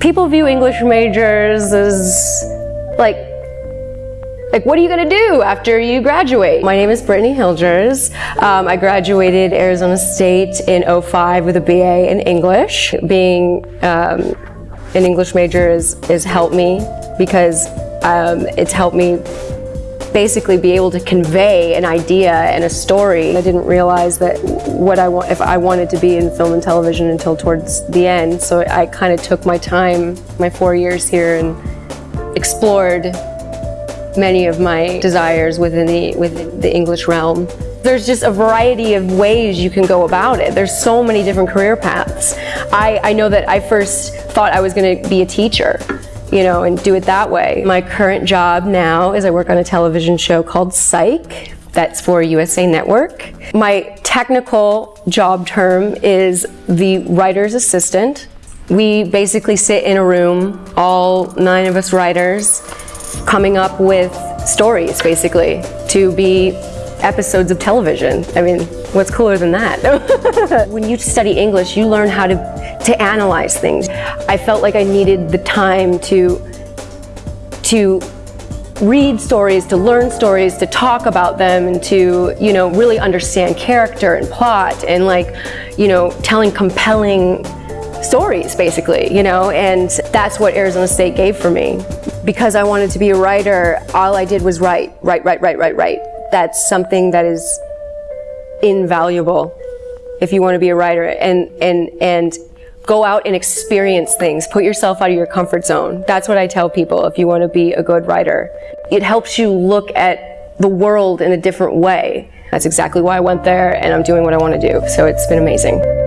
people view English majors as like like, what are you going to do after you graduate? My name is Brittany Hilgers. Um, I graduated Arizona State in 05 with a BA in English. Being um, an English major is, is helped me because um, it's helped me basically be able to convey an idea and a story. I didn't realize that what I want, if I wanted to be in film and television until towards the end. So I kind of took my time, my four years here and explored many of my desires within the, within the English realm. There's just a variety of ways you can go about it. There's so many different career paths. I, I know that I first thought I was going to be a teacher you know, and do it that way. My current job now is I work on a television show called Psych, that's for USA Network. My technical job term is the writer's assistant. We basically sit in a room, all nine of us writers, coming up with stories basically to be episodes of television. I mean, what's cooler than that? when you study English, you learn how to, to analyze things. I felt like I needed the time to, to read stories, to learn stories, to talk about them, and to, you know, really understand character and plot, and like, you know, telling compelling stories, basically, you know, and that's what Arizona State gave for me. Because I wanted to be a writer, all I did was write, write, write, write, write, write. That's something that is invaluable if you want to be a writer and, and, and go out and experience things. Put yourself out of your comfort zone. That's what I tell people if you want to be a good writer. It helps you look at the world in a different way. That's exactly why I went there and I'm doing what I want to do. So it's been amazing.